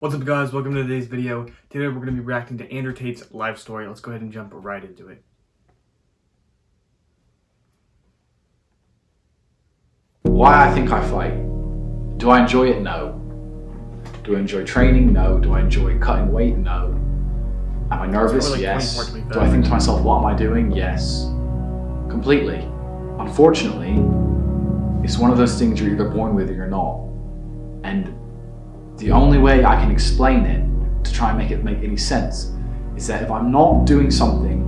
What's up guys, welcome to today's video. Today we're going to be reacting to Andrew Tate's life story. Let's go ahead and jump right into it. Why I think I fight. Do I enjoy it? No. Do I enjoy training? No. Do I enjoy cutting weight? No. Am I nervous? like yes. 24 to be Do I think to myself, what am I doing? Yes. Completely. Unfortunately, it's one of those things you're either born with or you're not. And the only way I can explain it to try and make it make any sense is that if I'm not doing something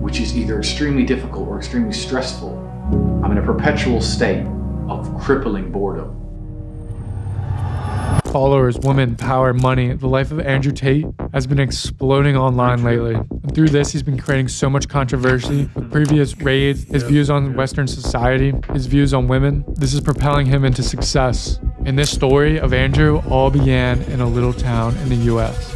which is either extremely difficult or extremely stressful, I'm in a perpetual state of crippling boredom. Followers, women, power, money. The life of Andrew Tate has been exploding online lately. And through this, he's been creating so much controversy with previous raids, his views on Western society, his views on women. This is propelling him into success. And this story of Andrew all began in a little town in the US.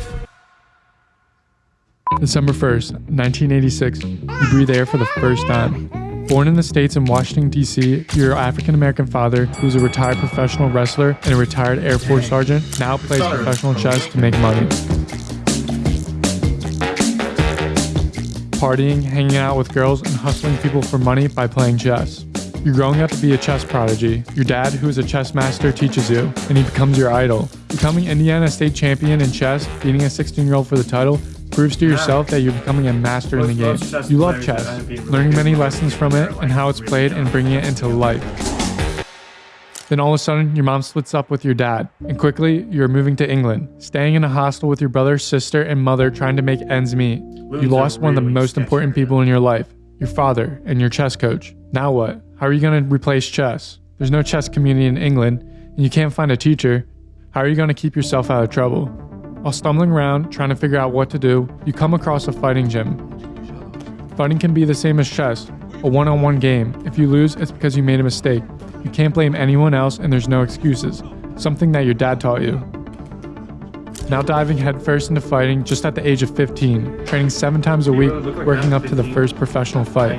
December 1st, 1986, you breathe air for the first time. Born in the States in Washington, D.C., your African American father, who is a retired professional wrestler and a retired Air Force sergeant, now plays professional chess to make money. Partying, hanging out with girls, and hustling people for money by playing chess. You're growing up to be a chess prodigy. Your dad, who is a chess master, teaches you, and he becomes your idol. Becoming Indiana state champion in chess, beating a 16 year old for the title, proves to yourself that you're becoming a master in the game. You love chess, learning many lessons from it and how it's played and bringing it into life. Then all of a sudden, your mom splits up with your dad, and quickly, you're moving to England, staying in a hostel with your brother, sister, and mother trying to make ends meet. You lost one of the most important people in your life, your father, and your chess coach. Now what? How are you going to replace chess? There's no chess community in England, and you can't find a teacher. How are you going to keep yourself out of trouble? While stumbling around, trying to figure out what to do, you come across a fighting gym. Fighting can be the same as chess, a one-on-one game. If you lose, it's because you made a mistake. You can't blame anyone else and there's no excuses. Something that your dad taught you. Now diving headfirst into fighting just at the age of 15, training seven times a week, working up to the first professional fight.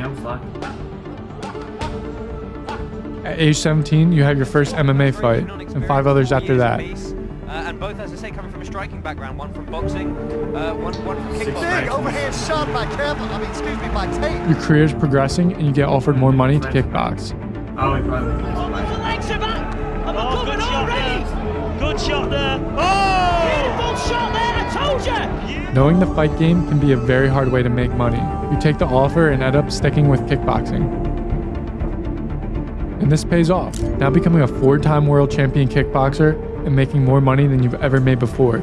At age 17, you have your first MMA fight, and five others after that. Uh, and both, as I say, coming from a striking background. One from boxing, uh, one, one from kickboxing. Big overhand shot by Kev. I mean, excuse me, by Tate. Your career is progressing, and you get offered more money to kickbox. Oh, he probably Oh, the legs are back! I'm Oh, coming good shot already! there. Good shot there. Oh! Beautiful shot there, I told you! Knowing the fight game can be a very hard way to make money. You take the offer and end up sticking with kickboxing. And this pays off, now becoming a four-time world champion kickboxer and making more money than you've ever made before.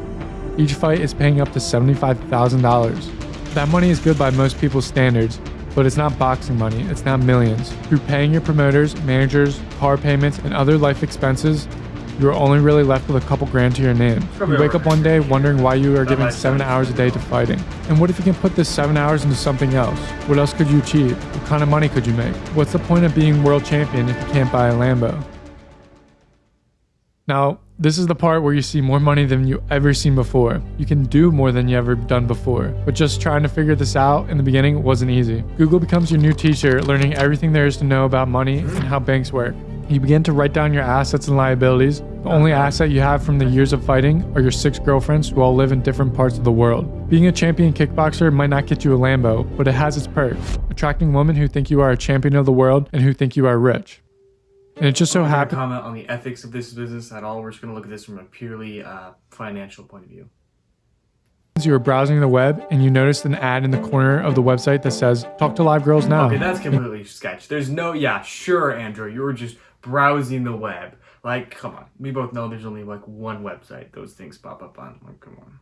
Each fight is paying up to $75,000. That money is good by most people's standards, but it's not boxing money, it's not millions. Through paying your promoters, managers, car payments, and other life expenses, you are only really left with a couple grand to your name. You wake up one day wondering why you are giving seven hours a day to fighting. And what if you can put this seven hours into something else? What else could you achieve? What kind of money could you make? What's the point of being world champion if you can't buy a Lambo? Now, this is the part where you see more money than you ever seen before. You can do more than you ever done before. But just trying to figure this out in the beginning wasn't easy. Google becomes your new teacher, learning everything there is to know about money and how banks work. You begin to write down your assets and liabilities. The only asset you have from the years of fighting are your six girlfriends who all live in different parts of the world. Being a champion kickboxer might not get you a Lambo, but it has its perks. Attracting women who think you are a champion of the world and who think you are rich. And it just so happened. comment on the ethics of this business at all. We're just going to look at this from a purely uh, financial point of view. you were browsing the web and you noticed an ad in the corner of the website that says talk to live girls now Okay, that's completely sketch. There's no, yeah, sure, Andrew, you were just browsing the web. Like, come on. We both know there's only like one website those things pop up on. Like, come on.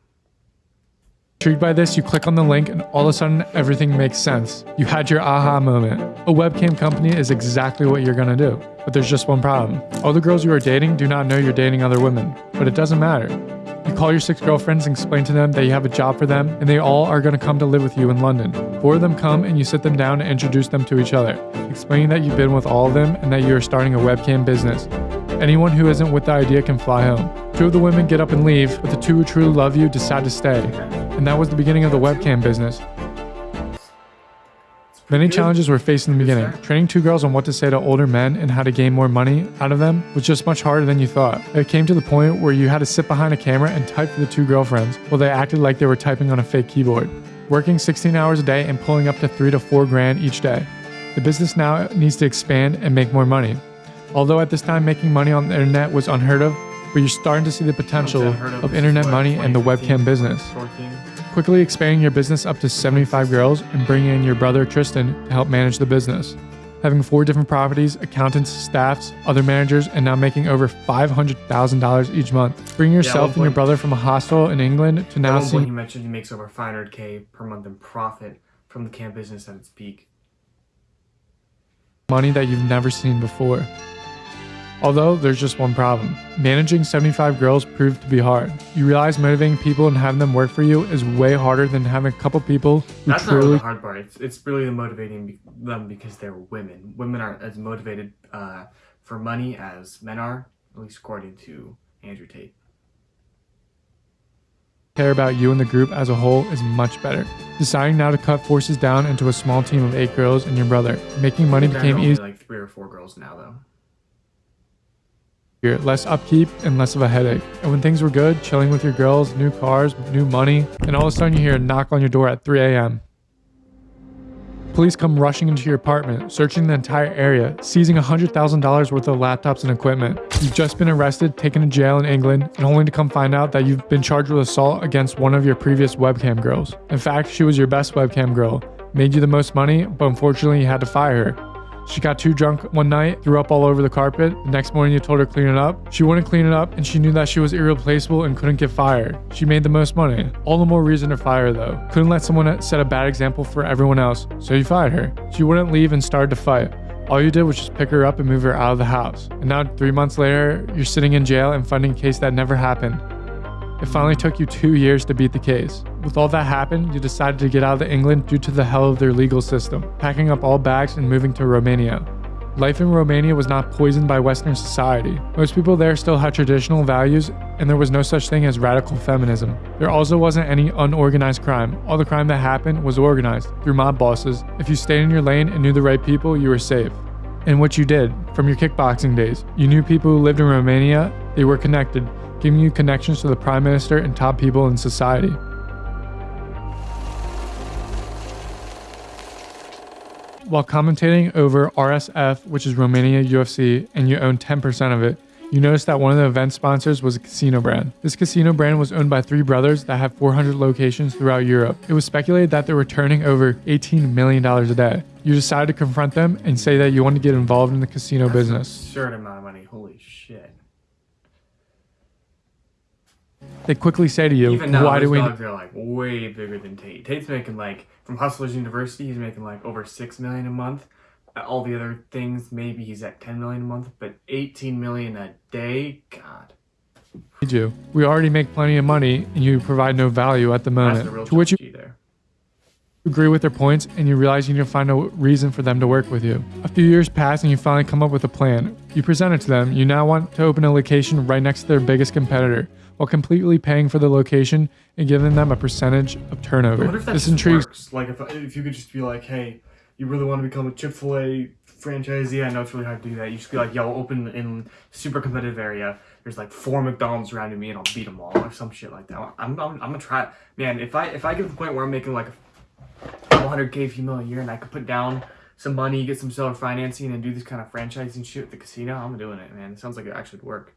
Intrigued by this, you click on the link and all of a sudden everything makes sense. You had your aha moment. A webcam company is exactly what you're gonna do. But there's just one problem. All the girls you are dating do not know you're dating other women. But it doesn't matter. You call your six girlfriends and explain to them that you have a job for them and they all are gonna come to live with you in London. Four of them come and you sit them down and introduce them to each other, explaining that you've been with all of them and that you are starting a webcam business. Anyone who isn't with the idea can fly home. Two of the women get up and leave, but the two who truly love you decide to stay. And that was the beginning of the webcam business. Many challenges were faced in the beginning. Training two girls on what to say to older men and how to gain more money out of them was just much harder than you thought. It came to the point where you had to sit behind a camera and type for the two girlfriends while they acted like they were typing on a fake keyboard. Working 16 hours a day and pulling up to 3 to 4 grand each day. The business now needs to expand and make more money. Although at this time making money on the internet was unheard of, but you're starting to see the potential of internet money and the webcam business. 14? Quickly expanding your business up to 75 girls and bringing in your brother Tristan to help manage the business. Having four different properties, accountants, staffs, other managers, and now making over $500,000 each month. Bring yourself and your brother from a hostel in England to now one he mentioned he makes over 500k per month in profit from the camp business at its peak. money that you've never seen before. Although there's just one problem. Managing 75 girls proved to be hard. You realize motivating people and having them work for you is way harder than having a couple people who That's not really truly the hard part. It's, it's really the motivating them because they're women. Women aren't as motivated uh, for money as men are, at least according to Andrew Tate. care about you and the group as a whole is much better. Deciding now to cut forces down into a small team of eight girls and your brother. Making money became easy. like three or four girls now, though. Less upkeep and less of a headache. And when things were good, chilling with your girls, new cars, new money, and all of a sudden you hear a knock on your door at 3 a.m. Police come rushing into your apartment, searching the entire area, seizing $100,000 worth of laptops and equipment. You've just been arrested, taken to jail in England, and only to come find out that you've been charged with assault against one of your previous webcam girls. In fact, she was your best webcam girl, made you the most money, but unfortunately you had to fire her. She got too drunk one night, threw up all over the carpet. The next morning, you told her to clean it up. She wouldn't clean it up, and she knew that she was irreplaceable and couldn't get fired. She made the most money. All the more reason to fire her, though. Couldn't let someone set a bad example for everyone else, so you fired her. She wouldn't leave and started to fight. All you did was just pick her up and move her out of the house. And now, three months later, you're sitting in jail and fighting a case that never happened. It finally took you two years to beat the case. With all that happened, you decided to get out of England due to the hell of their legal system, packing up all bags and moving to Romania. Life in Romania was not poisoned by Western society. Most people there still had traditional values, and there was no such thing as radical feminism. There also wasn't any unorganized crime. All the crime that happened was organized through mob bosses. If you stayed in your lane and knew the right people, you were safe. And what you did from your kickboxing days, you knew people who lived in Romania, they were connected, giving you connections to the prime minister and top people in society. While commentating over RXF, which is Romania UFC, and you own 10% of it, you noticed that one of the event sponsors was a casino brand. This casino brand was owned by three brothers that have 400 locations throughout Europe. It was speculated that they were turning over $18 million a day. You decided to confront them and say that you want to get involved in the casino That's business. absurd amount of money. Holy shit. They quickly say to you, Even now, why do we... dogs are like way bigger than Tate. Tate's making like from Hustlers University, he's making like over six million a month. Uh, All the other things, maybe he's at ten million a month, but eighteen million a day, God, need you. We already make plenty of money and you provide no value at the that's the real moment. To which you there. agree with their points and you realize you need to find a reason for them to work with you. A few years pass and you finally come up with a plan. You present it to them. You now want to open a location right next to their biggest competitor while completely paying for the location and giving them a percentage of turnover. wonder if that This just intrigues works. Like if if you could just be like, hey, you really want to become a Chick Fil A franchisee? I know it's really hard to do that. You just be like, yo, open in super competitive area. There's like four McDonald's around me, and I'll beat them all, or some shit like that. I'm, I'm, I'm gonna try. it. Man, if I if I get to the point where I'm making like a 100k female a year, and I could put down some money, get some seller financing, and do this kind of franchising shit at the casino, I'm doing it, man. It sounds like it actually would work.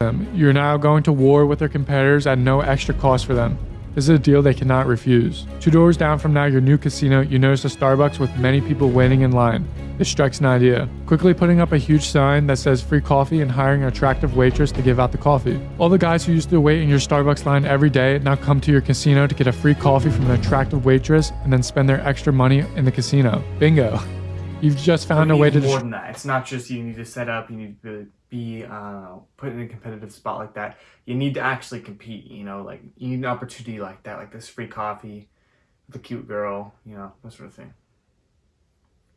Them. You're now going to war with their competitors at no extra cost for them. This is a deal they cannot refuse. Two doors down from now, your new casino, you notice a Starbucks with many people waiting in line. This strikes an idea. Quickly putting up a huge sign that says free coffee and hiring an attractive waitress to give out the coffee. All the guys who used to wait in your Starbucks line every day now come to your casino to get a free coffee from an attractive waitress and then spend their extra money in the casino. Bingo. You've just found a way to more than that. It's not just you need to set up. You need to be uh, put in a competitive spot like that. You need to actually compete. You know, like you need an opportunity like that, like this free coffee, the cute girl. You know, that sort of thing.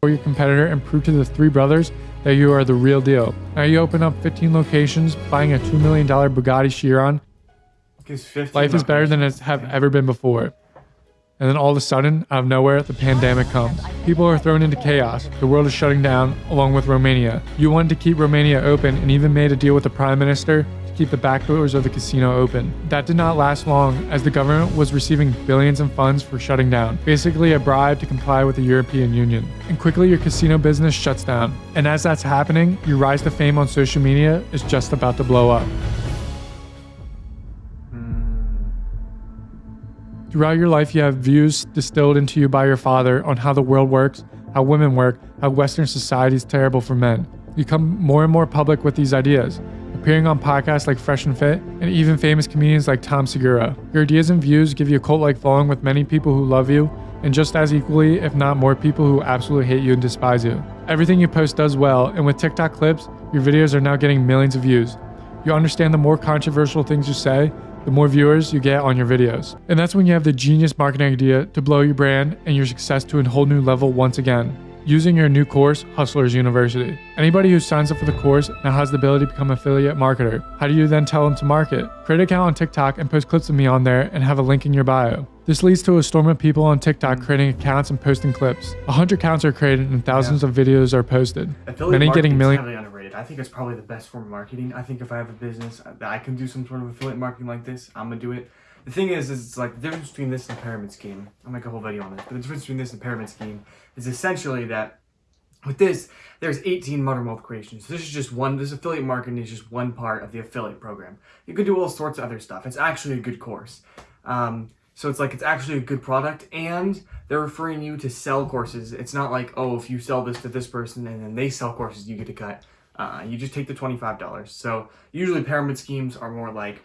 for your competitor and prove to the three brothers that you are the real deal. Now you open up 15 locations, buying a $2 million Bugatti Chiron. Life is better than it's have ever been before. And then all of a sudden, out of nowhere, the pandemic comes. People are thrown into chaos. The world is shutting down, along with Romania. You wanted to keep Romania open and even made a deal with the prime minister to keep the back doors of the casino open. That did not last long, as the government was receiving billions in funds for shutting down, basically a bribe to comply with the European Union. And quickly, your casino business shuts down. And as that's happening, your rise to fame on social media is just about to blow up. Throughout your life, you have views distilled into you by your father on how the world works, how women work, how Western society is terrible for men. You become more and more public with these ideas, appearing on podcasts like Fresh and Fit, and even famous comedians like Tom Segura. Your ideas and views give you a cult like following with many people who love you, and just as equally, if not more, people who absolutely hate you and despise you. Everything you post does well, and with TikTok clips, your videos are now getting millions of views. You understand the more controversial things you say, the more viewers you get on your videos. And that's when you have the genius marketing idea to blow your brand and your success to a whole new level once again. Using your new course, Hustlers University. Anybody who signs up for the course now has the ability to become affiliate marketer. How do you then tell them to market? Create an account on TikTok and post clips of me on there and have a link in your bio. This leads to a storm of people on TikTok creating accounts and posting clips. A hundred accounts are created and thousands of videos are posted. Affiliate Many getting marketing's million. heavily underrated. I think it's probably the best form of marketing. I think if I have a business that I can do some sort of affiliate marketing like this, I'm gonna do it. The thing is, is it's like the difference between this and pyramid scheme. I'll make a whole video on this, but the difference between this and pyramid scheme is essentially that with this, there's 18 modern wealth creations. This is just one, this affiliate marketing is just one part of the affiliate program. You can do all sorts of other stuff. It's actually a good course. Um, so it's like, it's actually a good product and they're referring you to sell courses. It's not like, oh, if you sell this to this person and then they sell courses, you get a cut. Uh, you just take the $25. So usually pyramid schemes are more like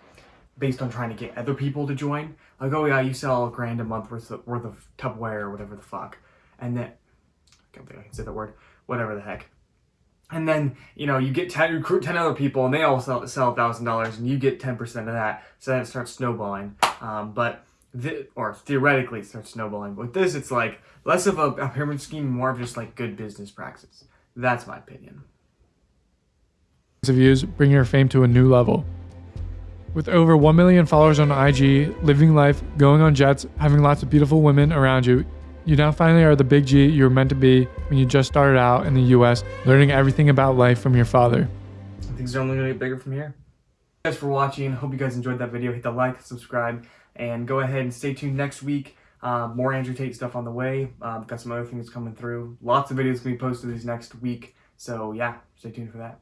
based on trying to get other people to join. Like, oh yeah, you sell a grand a month worth of, worth of Tupperware or whatever the fuck. And then, I don't think I can say that word, whatever the heck. And then, you know, you get 10, recruit 10 other people and they all sell, sell $1,000 and you get 10% of that. So then it starts snowballing. Um, but, th- or theoretically it starts snowballing. But with this, it's like less of a, a pyramid scheme, more of just like good business practice. That's my opinion. Of views, bring your fame to a new level. With over 1 million followers on IG, living life, going on jets, having lots of beautiful women around you, you now finally are the big G you were meant to be when you just started out in the US, learning everything about life from your father. Things are only going to get bigger from here. Thanks for watching. Hope you guys enjoyed that video. Hit the like, subscribe, and go ahead and stay tuned next week. Uh, more Andrew Tate stuff on the way. Um, got some other things coming through. Lots of videos going to be posted this next week. So yeah, stay tuned for that.